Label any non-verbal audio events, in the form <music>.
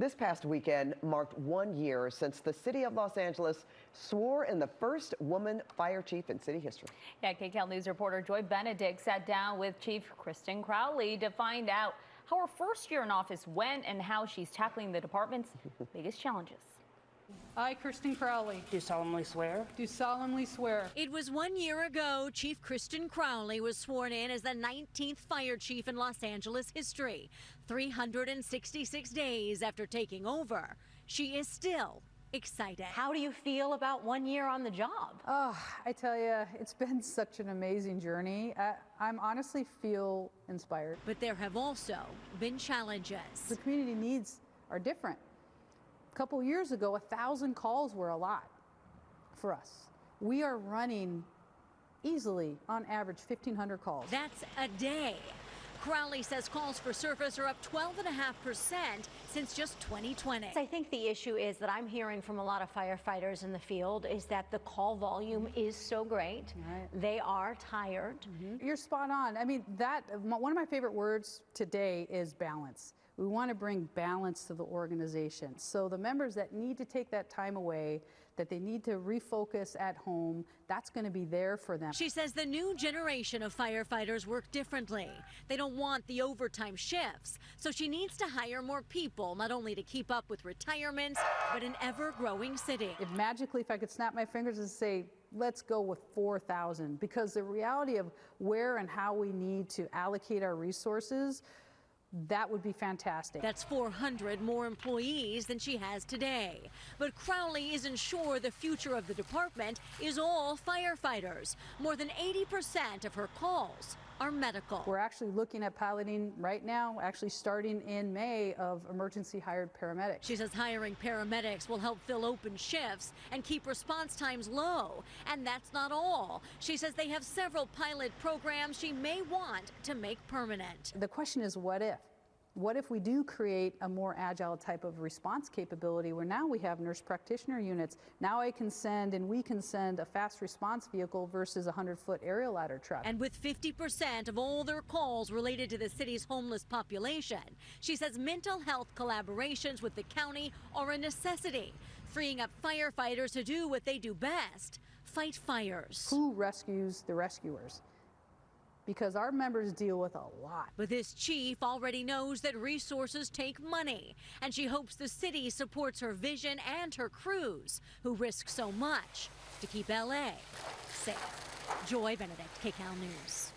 This past weekend marked one year since the city of Los Angeles swore in the first woman fire chief in city history. Yeah, KCAL News reporter Joy Benedict sat down with Chief Kristen Crowley to find out how her first year in office went and how she's tackling the department's <laughs> biggest challenges. I, Kristen Crowley, Do solemnly swear. do solemnly swear It was one year ago Chief Kristen Crowley was sworn in as the 19th fire chief in Los Angeles history. 366 days after taking over, she is still excited. How do you feel about one year on the job? Oh, I tell you, it's been <laughs> such an amazing journey. I, I'm honestly feel inspired. But there have also been challenges. The community needs are different. A couple years ago, a thousand calls were a lot for us. We are running easily, on average, 1,500 calls. That's a day. Crowley says calls for service are up 12.5% since just 2020. I think the issue is that I'm hearing from a lot of firefighters in the field is that the call volume mm-hmm. is so great. Right. They are tired. Mm-hmm. You're spot on. I mean, that one of my favorite words today is balance. We want to bring balance to the organization. So the members that need to take that time away, that they need to refocus at home, that's going to be there for them. She says the new generation of firefighters work differently. They don't want the overtime shifts, so she needs to hire more people, not only to keep up with retirements, but an ever-growing city. If magically, if I could snap my fingers and say, let's go with 4,000, because the reality of where and how we need to allocate our resources, that would be fantastic. That's 400 more employees than she has today. But Crowley isn't sure the future of the department is all firefighters. More than 80% of her calls are medical. We're actually looking at piloting right now, actually starting in May, of emergency hired paramedics. She says hiring paramedics will help fill open shifts and keep response times low. And that's not all. She says they have several pilot programs she may want to make permanent. The question is, what if? What if we do create a more agile type of response capability where now we have nurse practitioner units? Now I can send and we can send a fast response vehicle versus a 100 foot aerial ladder truck. And with 50% of all their calls related to the city's homeless population, she says mental health collaborations with the county are a necessity, freeing up firefighters to do what they do best fight fires. Who rescues the rescuers? Because our members deal with a lot. But this chief already knows that resources take money, and she hopes the city supports her vision and her crews, who risk so much to keep LA safe. Joy Benedict, KCAL News.